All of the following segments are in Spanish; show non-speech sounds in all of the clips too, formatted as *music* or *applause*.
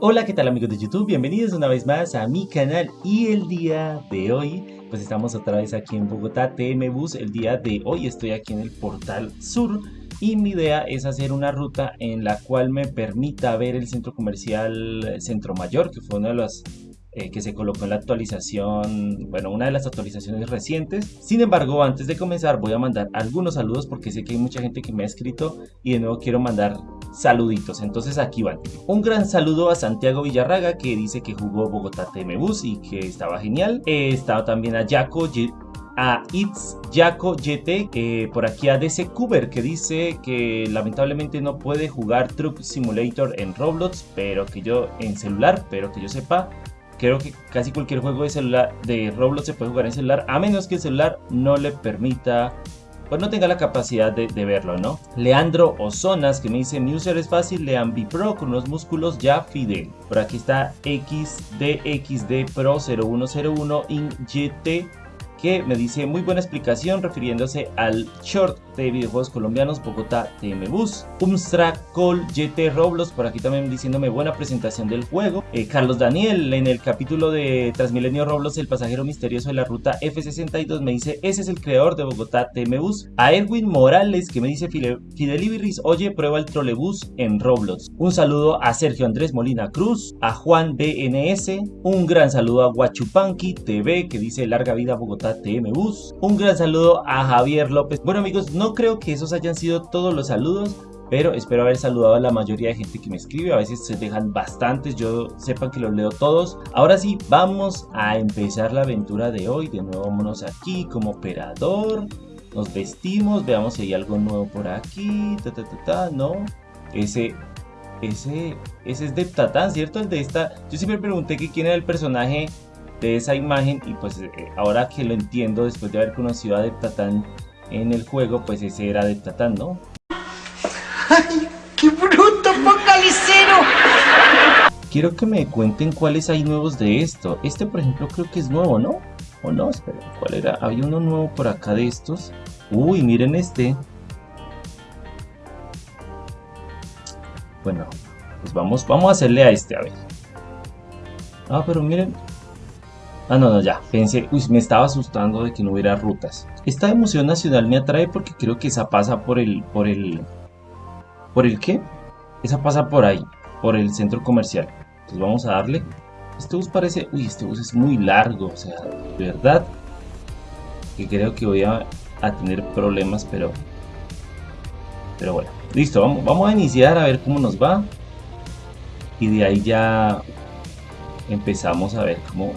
Hola, ¿qué tal amigos de YouTube? Bienvenidos una vez más a mi canal y el día de hoy, pues estamos otra vez aquí en Bogotá TM Bus. El día de hoy estoy aquí en el Portal Sur y mi idea es hacer una ruta en la cual me permita ver el centro comercial Centro Mayor, que fue uno de los eh, que se colocó en la actualización, bueno, una de las actualizaciones recientes. Sin embargo, antes de comenzar voy a mandar algunos saludos porque sé que hay mucha gente que me ha escrito y de nuevo quiero mandar saluditos. Entonces aquí van. Un gran saludo a Santiago Villarraga que dice que jugó Bogotá TM Bus y que estaba genial. He estado también a Jaco a It's Jaco YT, por aquí a DC Cuber que dice que lamentablemente no puede jugar Truck Simulator en Roblox, pero que yo en celular, pero que yo sepa, Creo que casi cualquier juego de celular de Roblox se puede jugar en celular, a menos que el celular no le permita, pues no tenga la capacidad de, verlo, ¿no? Leandro Ozonas, que me dice, mi es fácil, lean Pro con unos músculos ya fidel. Por aquí está XDXD Pro 0101 in GT que me dice muy buena explicación refiriéndose al short de videojuegos colombianos Bogotá TM Bus. Umstra Col GT Roblox por aquí también diciéndome buena presentación del juego. Eh, Carlos Daniel en el capítulo de Transmilenio Roblox el pasajero misterioso de la ruta F62 me dice ese es el creador de Bogotá TM Bus. A Edwin Morales que me dice Fidelibiris oye prueba el trolebús en Roblox. Un saludo a Sergio Andrés Molina Cruz, a Juan BNS, un gran saludo a Guachupanqui TV que dice larga vida Bogotá TM Bus. Un gran saludo a Javier López. Bueno amigos, no creo que esos hayan sido todos los saludos, pero espero haber saludado a la mayoría de gente que me escribe, a veces se dejan bastantes, yo sepan que los leo todos. Ahora sí, vamos a empezar la aventura de hoy, de nuevo vámonos aquí como operador, nos vestimos, veamos si hay algo nuevo por aquí, ta ta ta ta, no, ese... Ese, ese es de Tatán, ¿cierto? El de esta... Yo siempre pregunté quién era el personaje de esa imagen y pues eh, ahora que lo entiendo después de haber conocido a Deptatán en el juego pues ese era Deptatán, ¿no? ¡Ay, qué bruto focalicero! Quiero que me cuenten cuáles hay nuevos de esto. Este por ejemplo creo que es nuevo, ¿no? ¿O no? Espera, ¿cuál era? Había uno nuevo por acá de estos. Uy, miren este. Bueno, pues vamos, vamos a hacerle a este, a ver. Ah, pero miren, Ah, no, no, ya. Pensé, uy, me estaba asustando de que no hubiera rutas. Esta emoción nacional me atrae porque creo que esa pasa por el, por el, ¿por el qué? Esa pasa por ahí, por el centro comercial. Entonces vamos a darle. Este bus parece, uy, este bus es muy largo, o sea, de verdad que creo que voy a, tener problemas, pero, pero bueno. Listo, vamos, vamos a iniciar a ver cómo nos va. Y de ahí ya empezamos a ver cómo,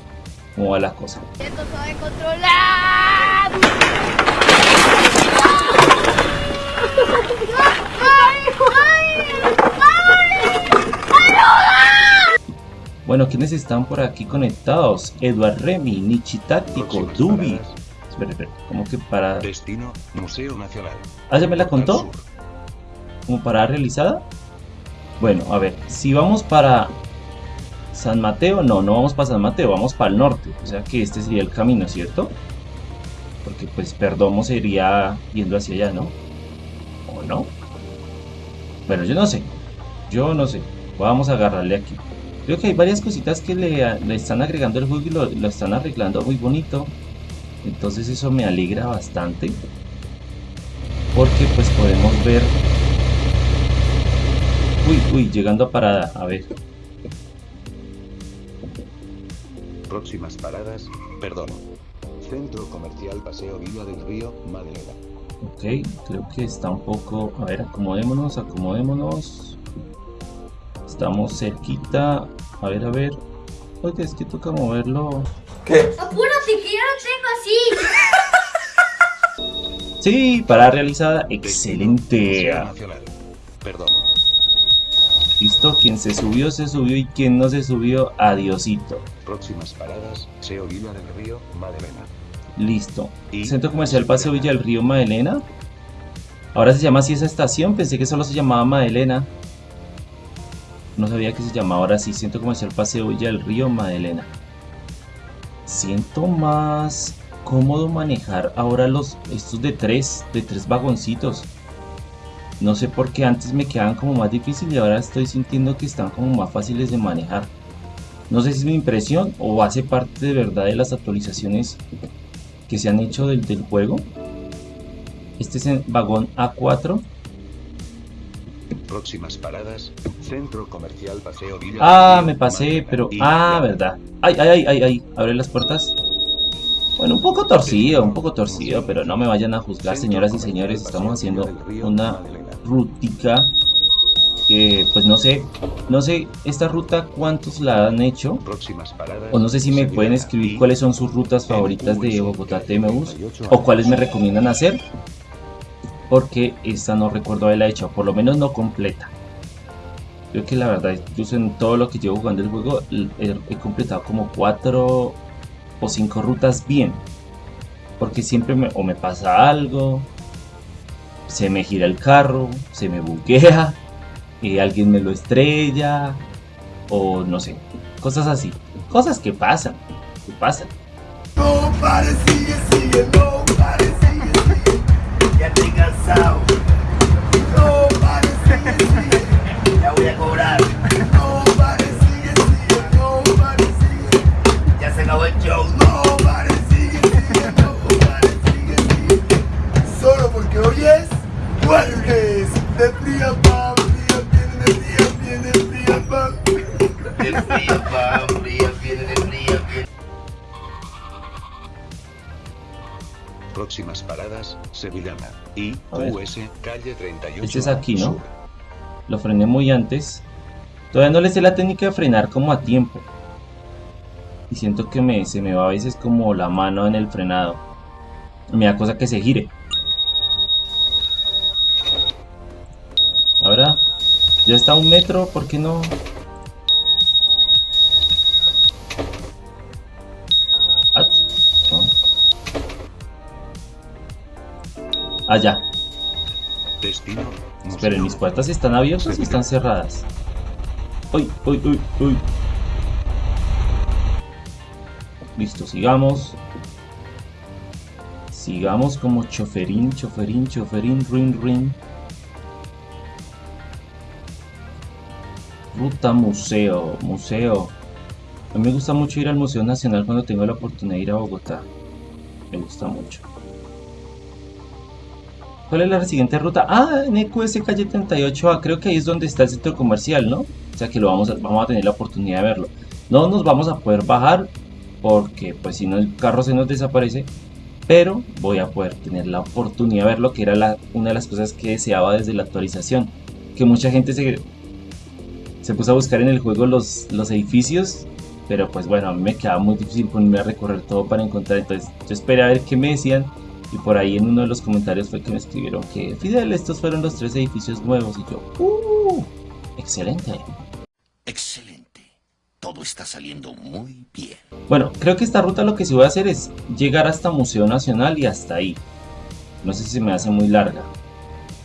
cómo va la cosa. Esto sabe controlar. Bueno, ¿quiénes están por aquí conectados? Eduard Remy, Nichi Táctico, Dubi. Espera, espera, ¿cómo que para...? Destino, Museo Nacional. ¿Ah, ya me la contó? ¿Como para realizada? Bueno, a ver, si vamos para San Mateo, no, no vamos para San Mateo, vamos para el norte. O sea que este sería el camino, ¿cierto? Porque pues Perdomo se iría yendo hacia allá, ¿no? ¿O no? Bueno, yo no sé. Yo no sé. Vamos a agarrarle aquí. Creo que hay varias cositas que le, están agregando el juego y lo están arreglando muy bonito. Entonces eso me alegra bastante. Porque pues podemos ver... Uy, uy, llegando a parada. A ver. Próximas paradas, perdón. Centro Comercial Paseo Villa del Río, Madalena. Ok, creo que está un poco... A ver, acomodémonos, acomodémonos. Estamos cerquita. A ver, a ver. Oye, es que toca moverlo. ¿Qué? Apúrate, que ya lo tengo así. Sí, para realizada. Excelente. Perdón. Listo, quien se subió, se subió y quien no se subió, adiosito. Próximas paradas, Paseo Villa del Río, Madelena. Listo. Centro Comercial Paseo Villa del Río, Madelena. Ahora se llama así esa estación, pensé que solo se llamaba Madelena. No sabía que se llamaba ahora sí, Centro Comercial Paseo Villa del Río, Madelena. Siento más cómodo manejar ahora los estos de tres, de tres vagoncitos. No sé por qué antes me quedaban como más difícil y ahora estoy sintiendo que están como más fáciles de manejar. No sé si es mi impresión o hace parte de verdad de las actualizaciones que se han hecho del, del juego. Este es el vagón A4. Próximas paradas, Centro Comercial Paseo Villa Ah, me pasé, pero... Ah, verdad. Ay, ay, ay, ay, ay. Abre las puertas. Bueno, un poco torcido, un poco torcido, pero no me vayan a juzgar, señoras y señores. Estamos haciendo una rutica que, pues no sé, no sé esta ruta cuántos la han hecho. Próximas paradas, O no sé si me pueden escribir cuáles son sus rutas favoritas de Bogotá TMBus o cuáles me recomiendan hacer. Porque esta no recuerdo haberla hecho, por lo menos no completa. Creo que la verdad, incluso en todo lo que llevo jugando el juego, he, he completado como cuatro o cinco rutas bien. Porque siempre me, o me pasa algo, se me gira el carro, se me buguea, y *laughs* alguien me lo estrella, o no sé, cosas así. Cosas que pasan, que pasan. Calle 38. Este es aquí, ¿no? Lo frené muy antes. Todavía no le sé la técnica de frenar como a tiempo. Y siento que me, se me va a veces como la mano en el frenado. Me da cosa que se gire. Ahora, ya está a un metro, ¿por qué no? Ah, no. Allá. Destino. Esperen. ¿mis puertas están abiertas o están cerradas? Uy, uy, uy, uy. Listo, sigamos. Sigamos como choferín, choferín, choferín, rin, rin. Ruta museo, museo. A mí me gusta mucho ir al Museo Nacional cuando tengo la oportunidad de ir a Bogotá. Me gusta mucho. ¿Cuál es la siguiente ruta? Ah, en EQS calle 38A, creo que ahí es donde está el centro comercial, ¿no? O sea que lo vamos a, vamos a tener la oportunidad de verlo. No nos vamos a poder bajar porque pues si no el carro se nos desaparece, pero voy a poder tener la oportunidad de verlo, que era una de las cosas que deseaba desde la actualización. Que mucha gente se, se puso a buscar en el juego los, los edificios, pero pues bueno, a mí me quedaba muy difícil ponerme a recorrer todo para encontrar, entonces yo esperé a ver qué me decían y por ahí en uno de los comentarios fue que me escribieron que Fidel, estos fueron los tres edificios nuevos. Y yo, ¡uh! Excelente. Excelente. Todo está saliendo muy bien. Bueno, creo que esta ruta lo que sí voy a hacer es llegar hasta Museo Nacional y hasta ahí. No sé si se me hace muy larga.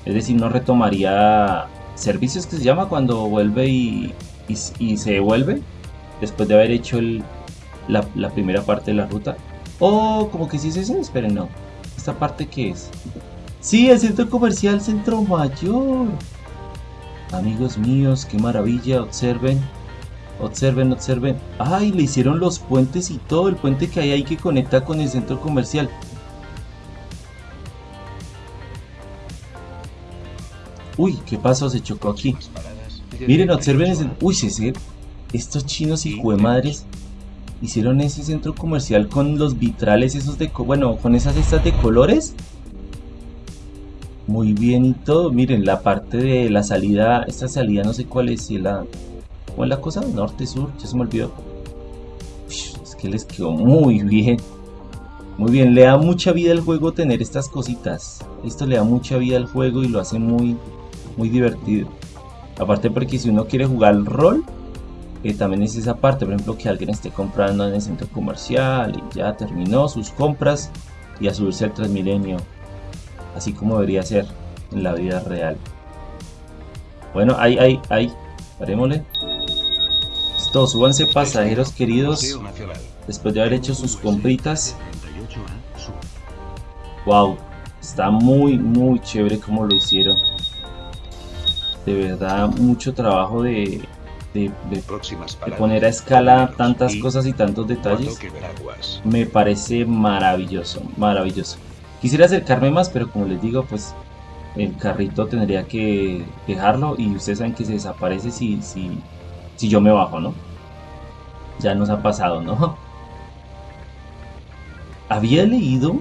Es decir, no retomaría servicios que se llama cuando vuelve y, y, y se devuelve después de haber hecho el, la, la primera parte de la ruta. O como que sí es ese, esperen, no. ¿Esta parte qué es? Sí, el centro comercial Centro Mayor. Amigos míos, qué maravilla, observen. Observen, observen. Ay, le hicieron los puentes y todo, el puente que hay ahí que conecta con el centro comercial. Uy, ¿qué pasó? Se chocó aquí. Miren, 38 observen ese... A. Uy, ese... Estos chinos y madres hicieron ese centro comercial con los vitrales esos de... Bueno, con esas estas de colores. Muy bien y todo. Miren, la parte de la salida... Esta salida no sé cuál es. Si la... ¿Cómo es la cosa? Norte, sur, ya se me olvidó. Es que les quedó muy bien. Muy bien, le da mucha vida al juego tener estas cositas. Esto le da mucha vida al juego y lo hace muy, muy divertido. Aparte porque si uno quiere jugar rol, también es esa parte, por ejemplo, que alguien esté comprando en el centro comercial y ya terminó sus compras y a subirse al Transmilenio, así como debería ser en la vida real. Bueno, ahí, ahí, ahí, parémosle. Listo, súbanse pasajeros queridos, después de haber hecho sus US, compritas. calle 38A, Sur. Wow, está muy, muy chévere como lo hicieron. de verdad mucho trabajo de, de, poner a escala tantas cosas y tantos detalles. Me parece maravilloso, maravilloso. Quisiera acercarme más, pero como les digo, pues el carrito tendría que dejarlo y ustedes saben que se desaparece si, si, si yo me bajo, ¿no? Ya nos ha pasado, ¿no? *laughs* Había leído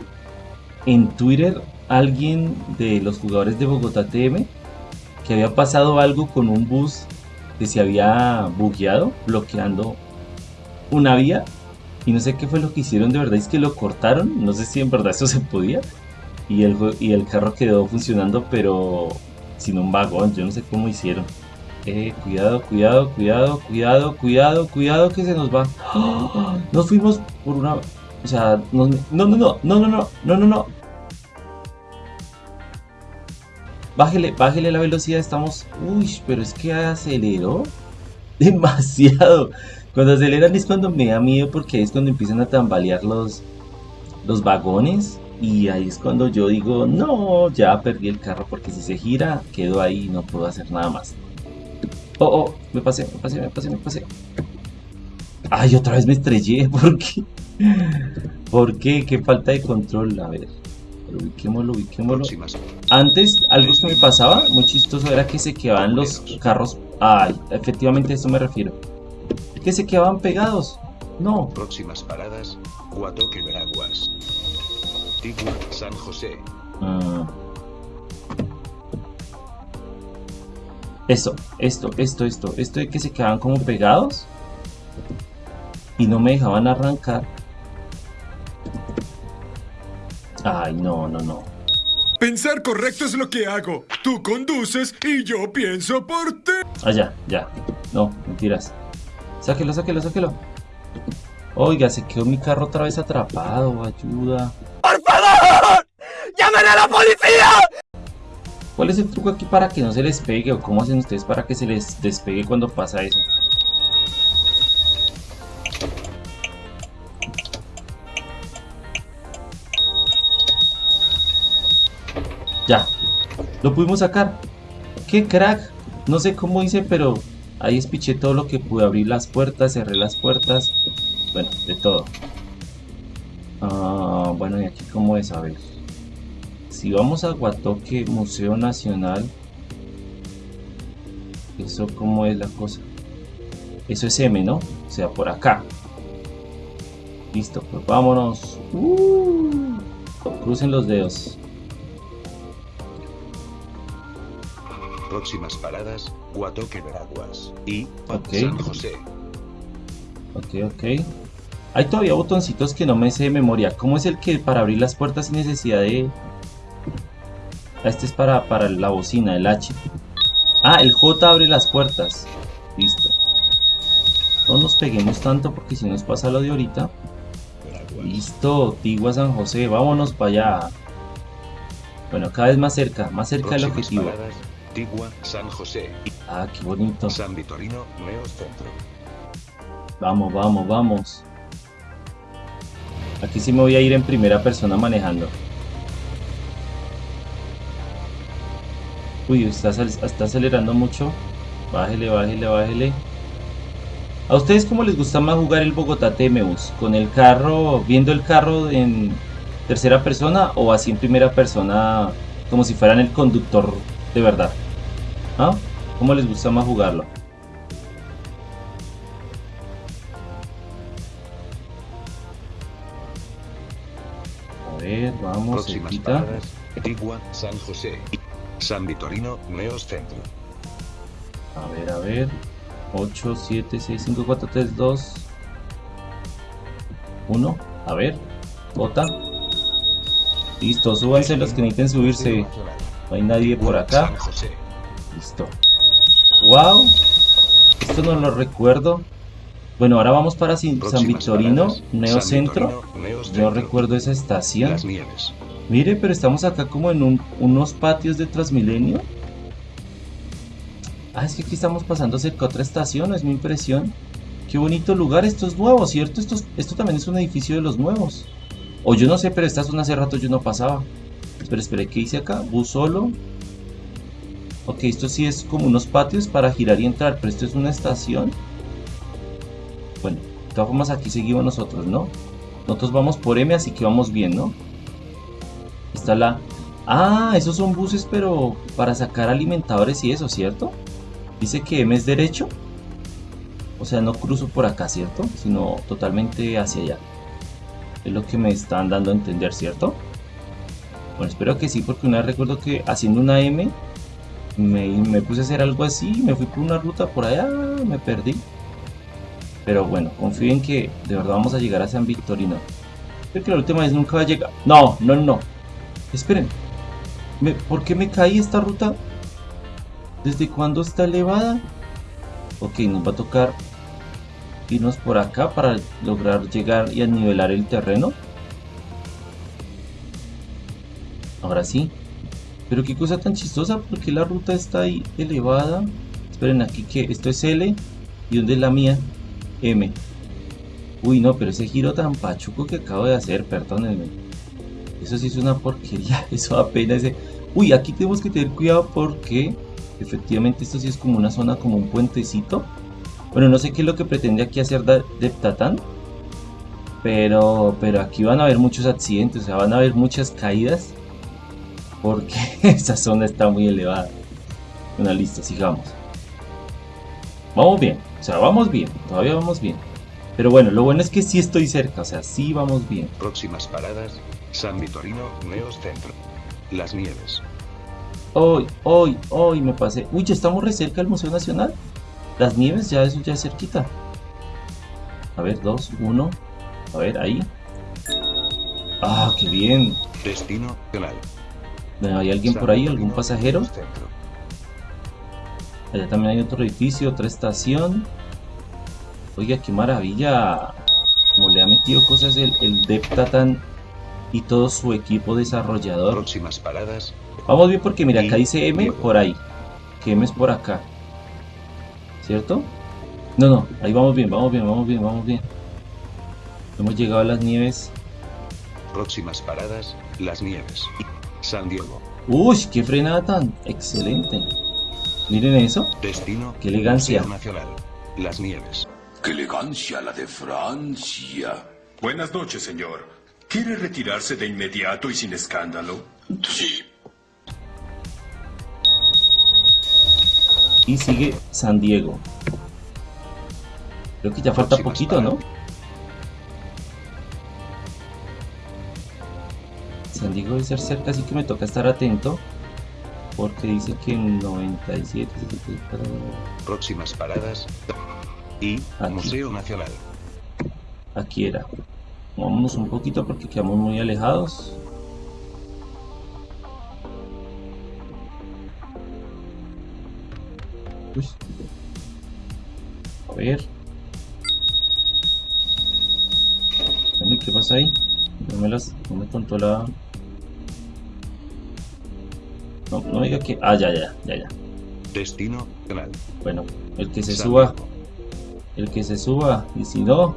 en Twitter alguien de los jugadores de Bogotá TM que había pasado algo con un bus que se había bugueado, bloqueando una vía y no sé qué fue lo que hicieron de verdad, es que lo cortaron, no sé si en verdad eso se podía. Y el, y el carro quedó funcionando, pero sin un vagón, yo no sé cómo hicieron. Eh, cuidado, cuidado, cuidado, cuidado, cuidado, cuidado que se nos va. ¡Ah! Nos fuimos por una... O sea, no, no, no, no, no, no, no, no, no. Bájele, bájele la velocidad, estamos... Uy, pero es que aceleró *laughs* demasiado. Cuando aceleran es cuando me da miedo porque es cuando empiezan a tambalear los, los vagones. Y ahí es cuando yo digo, no, ya perdí el carro porque si se gira, quedo ahí y no puedo hacer nada más. Oh, oh, me pasé, me pasé, me pasé, me pasé. Ay, otra vez me estrellé, *laughs* ¿por qué? ¿Por qué? Qué falta de control, a ver. Ubiquémoslo, ubiquémoslo. Próximas. Antes, algo que me pasaba, muy chistoso, era que se quedaban los carros. Ay, efectivamente a eso me refiero. Que se quedaban pegados. No. Próximas paradas. Guatoque Veraguas. Tigua, San José. Ah. Esto, esto, esto, esto, esto de que se quedaban como pegados y no me dejaban arrancar. Ay, no, no, no. Pensar correcto es lo que hago. Tú conduces y yo pienso por ti. Ah, ya, ya. No, mentiras. Sáquelo, sáquelo, sáquelo. Oiga, se quedó mi carro otra vez atrapado. Ayuda. ¡Por favor! ¡Llamen a la policía! ¿Cuál es el truco aquí para que no se les pegue? ¿O cómo hacen ustedes para que se les despegue cuando pasa eso? Ya, lo pudimos sacar. ¡Qué crack! No sé cómo hice, pero ahí espiché todo lo que pude. Abrir las puertas, cerré las puertas. Bueno, de todo. Ah, bueno, y aquí cómo es, a ver. Si vamos a Guatoque, Museo Nacional. Eso cómo es la cosa. Eso es M, ¿no? O sea, por acá. Listo, pues vámonos. Uh, crucen los dedos. Próximas paradas. Guatoque Veraguas. Y Ok. San José. Ok, ok. Hay todavía botoncitos que no me sé de memoria. ¿Cómo es el que para abrir las puertas sin necesidad de... Este es para, para la bocina, el H. Ah, el J abre las puertas. Listo. No nos peguemos tanto porque si nos pasa lo de ahorita. Listo, Tigua San José, vámonos para allá. Bueno, cada vez más cerca, más cerca del objetivo. paradas. Tigua, San José. Ah, qué bonito. San Vitorino, Neos Centro. Vamos, vamos, vamos. Aquí sí me voy a ir en primera persona manejando. Uy, está, está acelerando mucho. Bájele, bájele, bájele. ¿A ustedes cómo les gusta más jugar el Bogotá TMUS? ¿Con el carro, viendo el carro en tercera persona o así en primera persona como si fueran el conductor de verdad? ¿Ah? ¿Cómo les gusta más jugarlo? A ver, vamos, Próximas. Tigua, San José. San Vitorino, Neos Centro. A ver, a ver. 8, 7, 6, 5, 4, 3, 2, 1. A ver. Bota. Listo, súbanse los que necesiten subirse. No hay nadie por acá. San José. Listo. Wow. Esto no lo recuerdo. Bueno, ahora vamos para Sin- San Victorino, Yo Centro. recuerdo esa estación. Las Nieves. Mire, pero estamos acá como en un- unos patios de Transmilenio. Ah, es que aquí estamos pasando cerca a otra estación, es mi impresión. Qué bonito lugar, esto es nuevo, ¿cierto? Esto, es- esto también es un edificio de los nuevos. O yo no sé, pero esta zona hace rato yo no pasaba. Espera, espera, ¿qué hice acá? Bus solo. Ok, esto sí es como unos patios para girar y entrar, pero esto es una estación. Bueno, de todas formas aquí seguimos nosotros, ¿no? Nosotros vamos por M, así que vamos bien, ¿no? Está la... Ah, esos son buses, pero para sacar alimentadores y eso, ¿cierto? Dice que M es derecho. O sea, no cruzo por acá, ¿cierto? Sino totalmente hacia allá. Es lo que me están dando a entender, ¿cierto? Bueno, espero que sí, porque una vez recuerdo que haciendo una M me, puse a hacer algo así, me fui por una ruta por allá, me perdí. Pero bueno, confío en que de verdad vamos a llegar a San Victorino. Creo que la última vez nunca va a llegar. No, no, no. Esperen. ¿Por qué me caí esta ruta? ¿Desde cuándo está elevada? Ok, nos va a tocar irnos por acá para lograr llegar y nivelar el terreno. Ahora sí. Pero qué cosa tan chistosa, porque la ruta está ahí elevada. Esperen aquí que esto es L. ¿Y dónde es la mía? M. Uy, no, pero ese giro tan pachuco que acabo de hacer, perdónenme. Eso sí es una porquería, *laughs* eso apenas ese... Uy, aquí tenemos que tener cuidado porque efectivamente esto sí es como una zona, como un puentecito. Bueno, no sé qué es lo que pretende aquí hacer Deptatan. Pero, pero aquí van a haber muchos accidentes, o sea, van a haber muchas caídas. Porque *laughs* esa zona está muy elevada. Bueno, listo, sigamos. Vamos bien, o sea, vamos bien, todavía vamos bien. Pero bueno, lo bueno es que sí estoy cerca, o sea, sí vamos bien. Próximas paradas, San Vitorino, Neos Centro. Las Nieves. Hoy, hoy, hoy me pasé. Uy, ya estamos re cerca del Museo Nacional. Las Nieves, ya eso ya es cerquita. A ver, dos, uno. A ver, ahí. Ah, qué bien. Destino, Canal. ¿Hay alguien por ahí? ¿Algún pasajero? Allá también hay otro edificio, otra estación. Oiga, qué maravilla. Como le ha metido cosas el, el Deptatan y todo su equipo desarrollador. Próximas paradas. Vamos bien porque mira, acá dice M por ahí. Que M es por acá. ¿Cierto? No, no, ahí vamos bien, vamos bien, vamos bien, vamos bien. Hemos llegado a las nieves. Próximas paradas, las nieves. San Diego. Uy, qué frenada tan excelente. Miren eso. Destino. Qué elegancia. Nacional. Las Nieves. ¡Qué elegancia la de Francia! Buenas noches, señor. ¿Quiere retirarse de inmediato y sin escándalo? Sí. Y sigue San Diego. Creo que ya falta poquito, ¿no? Diego debe ser cerca, así que me toca estar atento. Porque dice que en 97... Próximas paradas. Y Aquí. Museo Nacional. Aquí era. Vámonos un poquito porque quedamos muy alejados. Uy. A ver. Bueno, ¿Qué pasa ahí? No me las... No me contó la... No, no diga que... Ah, ya, ya, ya, ya. Destino Canal. Bueno, el que se San suba. Diego. El que se suba. Y si no...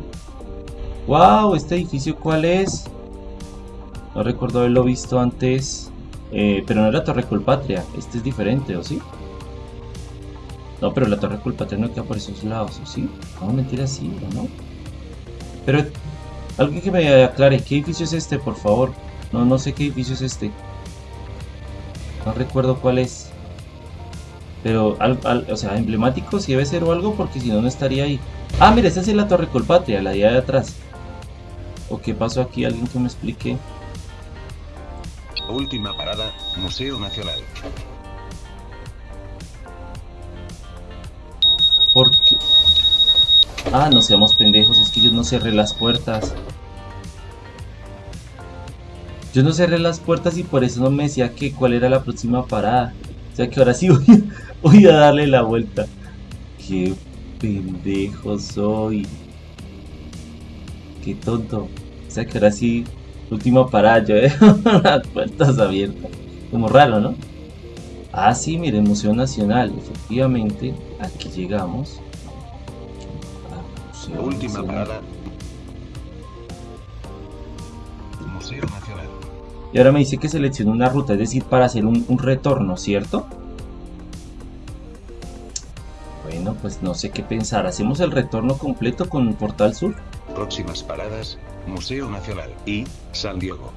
¡Wow! ¿Este edificio cuál es? No recuerdo haberlo visto antes. Eh, pero no era Torre Colpatria. Este es diferente, ¿o sí? No, pero la Torre Colpatria no queda por esos lados, ¿o sí? No, mentira, sí, ¿o no? Pero... Alguien que me aclare, ¿qué edificio es este, por favor? No, no sé qué edificio es este. No recuerdo cuál es. Pero, al- al- o sea, emblemático si debe ser o algo, porque si no, no estaría ahí. Ah, mira, esa es la Torre Colpatria, la de allá de atrás. ¿O qué pasó aquí? Alguien que me explique. Última parada, Museo Nacional. ¿Por qué? Ah, no seamos pendejos, es que yo no cerré las puertas. Yo no cerré las puertas y por eso no me decía que cuál era la próxima parada. O sea que ahora sí *laughs* voy, voy a darle la vuelta. Qué pendejo soy. Qué tonto. O sea que ahora sí, última parada, yo dejo *laughs* las puertas abiertas. Como raro, ¿no? Ah, sí, miren, Museo Nacional. Efectivamente, aquí llegamos. al Museo Última Nacional. parada. Museo Nacional. Y ahora me dice que seleccione una ruta, es decir, para hacer un, un retorno, ¿cierto? pues no sé qué pensar. ¿Hacemos el retorno completo con Portal Sur? Próximas paradas, Museo Nacional y San Diego.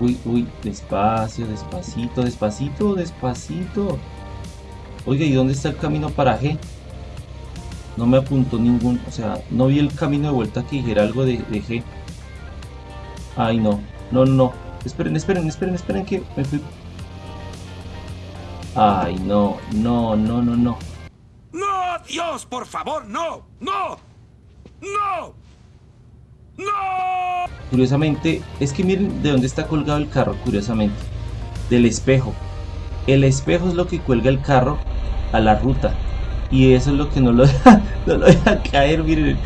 Uy, uy, despacio, despacito, despacito, despacito. Oiga, ¿y dónde está el camino para G? No me apuntó ningún, o sea, no vi el camino de vuelta que dijera algo de, de G. Ay, no, no, no. Esperen, esperen, esperen, esperen que me fui. Ay, no, no, no, no, no. ¡No, Dios, por favor, no! ¡No! ¡No! ¡No! Curiosamente, es que miren de dónde está colgado el carro, curiosamente. Del espejo. El espejo es lo que cuelga el carro a la ruta. Y eso es lo que no lo *laughs* deja, no lo deja caer, miren.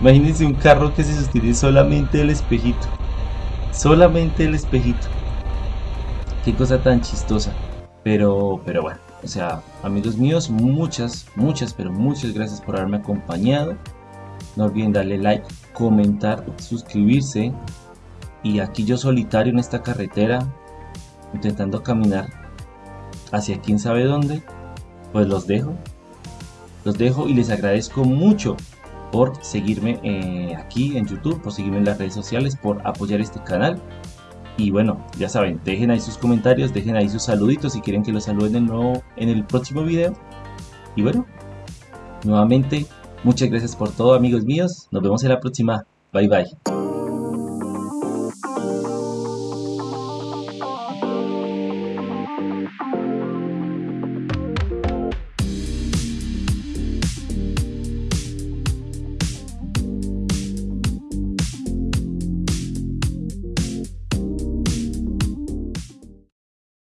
Imagínense un carro que se sostiene solamente del espejito. Solamente el espejito. Qué cosa tan chistosa. Pero, pero bueno, o sea, amigos míos, muchas, muchas, pero muchas gracias por haberme acompañado. No olviden darle like, comentar, suscribirse. Y aquí yo solitario en esta carretera, intentando caminar hacia quién sabe dónde, pues los dejo. Los dejo y les agradezco mucho por seguirme eh, aquí en YouTube, por seguirme en las redes sociales, por apoyar este canal. Y bueno, ya saben, dejen ahí sus comentarios, dejen ahí sus saluditos si quieren que los saluden de nuevo en el próximo video. Y bueno, nuevamente, muchas gracias por todo amigos míos. Nos vemos en la próxima. Bye bye.